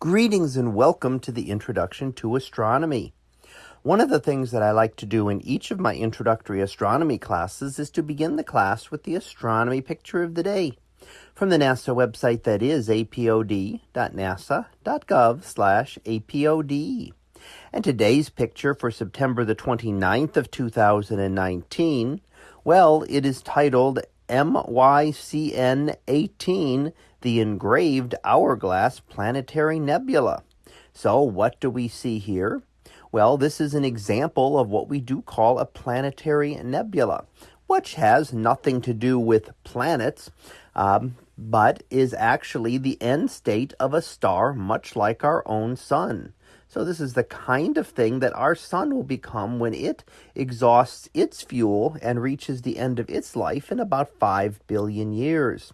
Greetings and welcome to the Introduction to Astronomy. One of the things that I like to do in each of my introductory astronomy classes is to begin the class with the astronomy picture of the day from the NASA website that is apod.nasa.gov slash apod. And today's picture for September the 29th of 2019, well, it is titled MYCN 18 the engraved hourglass planetary nebula. So, what do we see here? Well, this is an example of what we do call a planetary nebula, which has nothing to do with planets, um, but is actually the end state of a star, much like our own sun. So, this is the kind of thing that our sun will become when it exhausts its fuel and reaches the end of its life in about 5 billion years.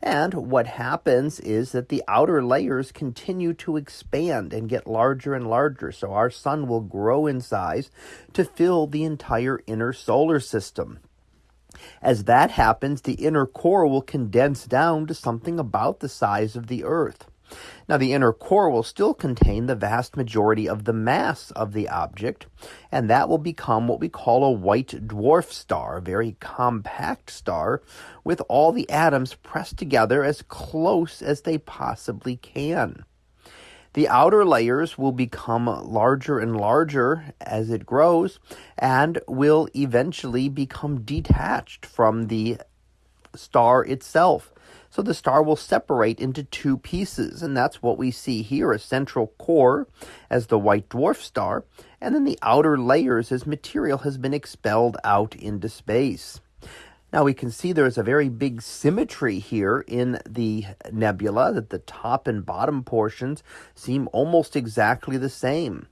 And what happens is that the outer layers continue to expand and get larger and larger. So our sun will grow in size to fill the entire inner solar system. As that happens, the inner core will condense down to something about the size of the Earth. Now, the inner core will still contain the vast majority of the mass of the object, and that will become what we call a white dwarf star, a very compact star with all the atoms pressed together as close as they possibly can. The outer layers will become larger and larger as it grows and will eventually become detached from the star itself. So the star will separate into two pieces, and that's what we see here a central core as the white dwarf star, and then the outer layers as material has been expelled out into space. Now we can see there's a very big symmetry here in the nebula, that the top and bottom portions seem almost exactly the same.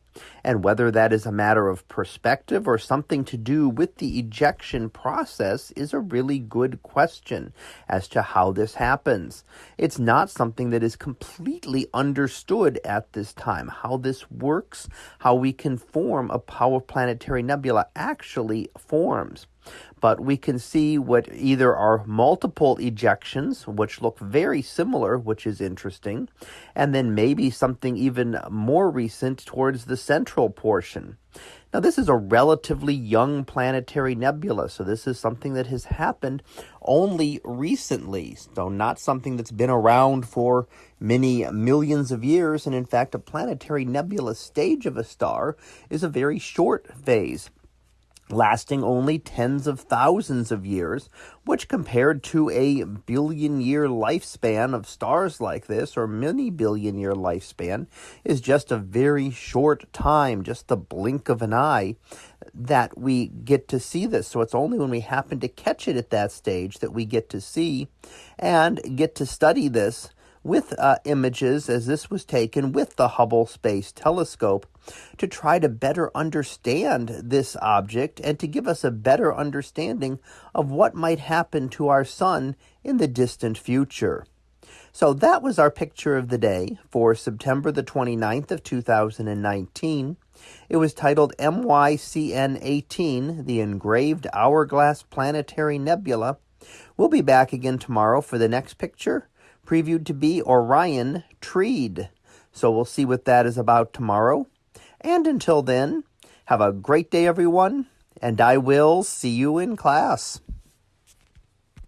And whether that is a matter of perspective or something to do with the ejection process is a really good question as to how this happens. It's not something that is completely understood at this time. How this works, how we can form a power planetary nebula actually forms but we can see what either are multiple ejections, which look very similar, which is interesting, and then maybe something even more recent towards the central portion. Now, this is a relatively young planetary nebula, so this is something that has happened only recently, so not something that's been around for many millions of years. And in fact, a planetary nebula stage of a star is a very short phase lasting only tens of thousands of years, which compared to a billion year lifespan of stars like this, or many billion year lifespan, is just a very short time, just the blink of an eye, that we get to see this. So it's only when we happen to catch it at that stage that we get to see and get to study this with uh, images as this was taken with the Hubble Space Telescope to try to better understand this object and to give us a better understanding of what might happen to our sun in the distant future. So that was our picture of the day for September the 29th of 2019. It was titled MYCN 18, the engraved hourglass planetary nebula. We'll be back again tomorrow for the next picture previewed to be Orion Treed. So we'll see what that is about tomorrow. And until then, have a great day, everyone, and I will see you in class.